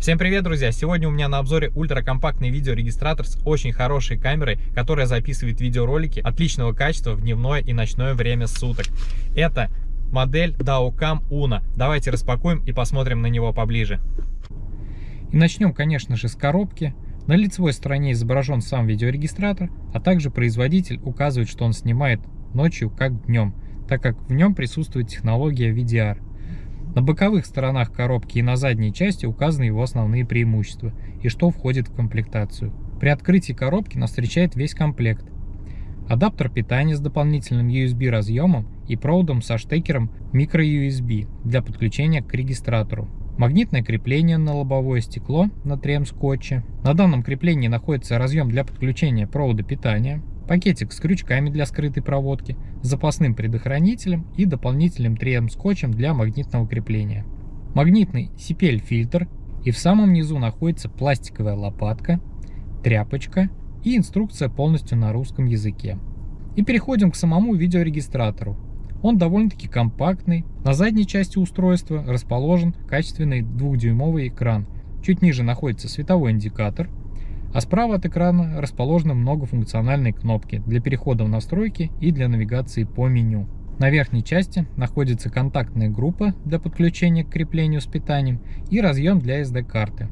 Всем привет, друзья! Сегодня у меня на обзоре ультракомпактный видеорегистратор с очень хорошей камерой, которая записывает видеоролики отличного качества в дневное и ночное время суток. Это модель Daocam Uno. Давайте распакуем и посмотрим на него поближе. И начнем, конечно же, с коробки. На лицевой стороне изображен сам видеорегистратор, а также производитель указывает, что он снимает ночью как днем, так как в нем присутствует технология VDR. На боковых сторонах коробки и на задней части указаны его основные преимущества и что входит в комплектацию. При открытии коробки нас встречает весь комплект. Адаптер питания с дополнительным USB разъемом и проводом со штекером microUSB для подключения к регистратору. Магнитное крепление на лобовое стекло на 3М скотче. На данном креплении находится разъем для подключения провода питания, пакетик с крючками для скрытой проводки, запасным предохранителем и дополнительным 3М скотчем для магнитного крепления. Магнитный CPL-фильтр и в самом низу находится пластиковая лопатка, тряпочка и инструкция полностью на русском языке. И переходим к самому видеорегистратору. Он довольно-таки компактный. На задней части устройства расположен качественный двухдюймовый экран. Чуть ниже находится световой индикатор, а справа от экрана расположены многофункциональные кнопки для перехода в настройки и для навигации по меню. На верхней части находится контактная группа для подключения к креплению с питанием и разъем для SD-карты.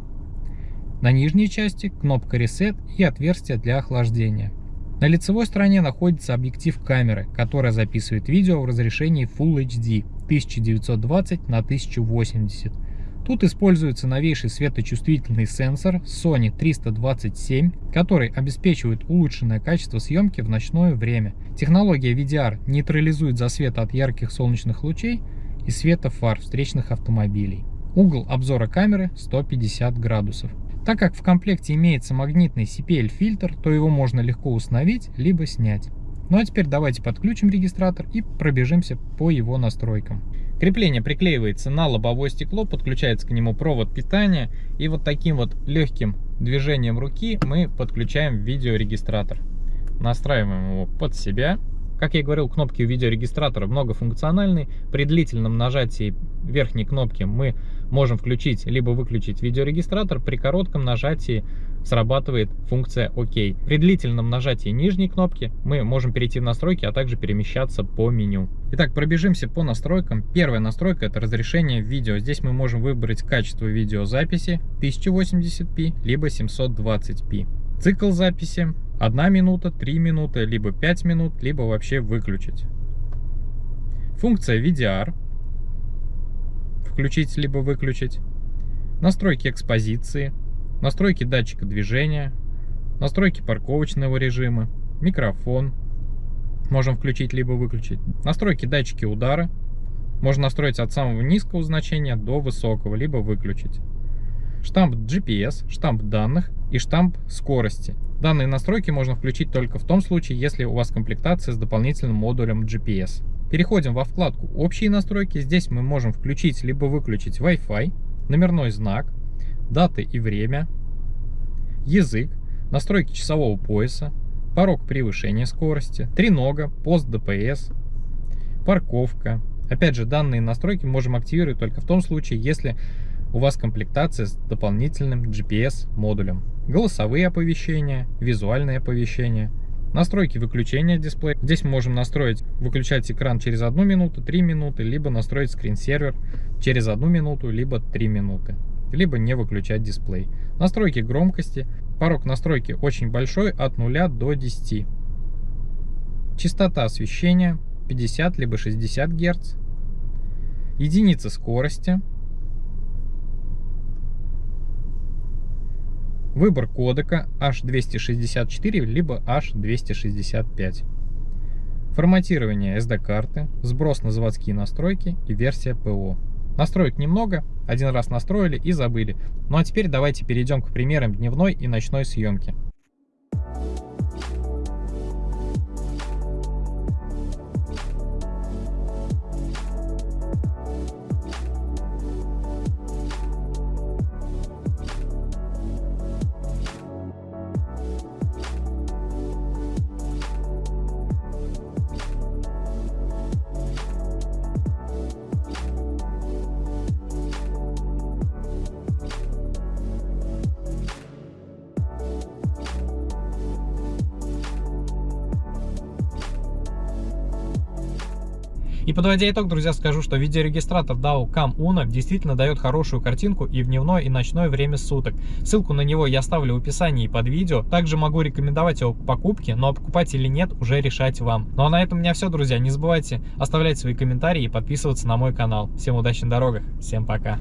На нижней части кнопка Reset и отверстие для охлаждения. На лицевой стороне находится объектив камеры, которая записывает видео в разрешении Full HD 1920 на 1080 Тут используется новейший светочувствительный сенсор Sony 327, который обеспечивает улучшенное качество съемки в ночное время. Технология VDR нейтрализует засвет от ярких солнечных лучей и света фар встречных автомобилей. Угол обзора камеры 150 градусов. Так как в комплекте имеется магнитный CPL фильтр, то его можно легко установить либо снять. Ну а теперь давайте подключим регистратор и пробежимся по его настройкам. Крепление приклеивается на лобовое стекло, подключается к нему провод питания и вот таким вот легким движением руки мы подключаем видеорегистратор. Настраиваем его под себя. Как я говорил, кнопки у видеорегистратора многофункциональные. При длительном нажатии верхней кнопки мы можем включить либо выключить видеорегистратор. При коротком нажатии срабатывает функция ОК. При длительном нажатии нижней кнопки мы можем перейти в настройки, а также перемещаться по меню. Итак, пробежимся по настройкам. Первая настройка это разрешение видео. Здесь мы можем выбрать качество видеозаписи 1080p либо 720p. Цикл записи 1 минута, 3 минуты, либо 5 минут, либо вообще выключить. Функция VDR включить либо выключить. Настройки экспозиции, настройки датчика движения, настройки парковочного режима, микрофон, можем включить либо выключить, настройки датчики удара, можно настроить от самого низкого значения до высокого, либо выключить. Штамп GPS, штамп данных и штамп скорости. Данные настройки можно включить только в том случае, если у вас комплектация с дополнительным модулем GPS. Переходим во вкладку «Общие настройки». Здесь мы можем включить либо выключить Wi-Fi, номерной знак, даты и время, язык, настройки часового пояса, порог превышения скорости, тренога, пост ДПС, парковка. Опять же, данные настройки можем активировать только в том случае, если у вас комплектация с дополнительным GPS модулем. Голосовые оповещения, визуальные оповещения, настройки выключения дисплея. Здесь мы можем настроить выключать экран через 1 минуту, 3 минуты, либо настроить скринсервер через 1 минуту, либо 3 минуты либо не выключать дисплей. Настройки громкости. Порог настройки очень большой, от 0 до 10. Частота освещения 50 либо 60 Гц. Единица скорости. Выбор кодека H264 либо H265. Форматирование SD-карты, сброс на заводские настройки и версия ПО. Настроек немного, один раз настроили и забыли. Ну а теперь давайте перейдем к примерам дневной и ночной съемки. И подводя итог, друзья, скажу, что видеорегистратор DAO Cam Uno действительно дает хорошую картинку и в дневное, и ночное время суток. Ссылку на него я оставлю в описании под видео. Также могу рекомендовать его к покупке, но покупать или нет, уже решать вам. Ну а на этом у меня все, друзья. Не забывайте оставлять свои комментарии и подписываться на мой канал. Всем удачи на дорогах, всем пока.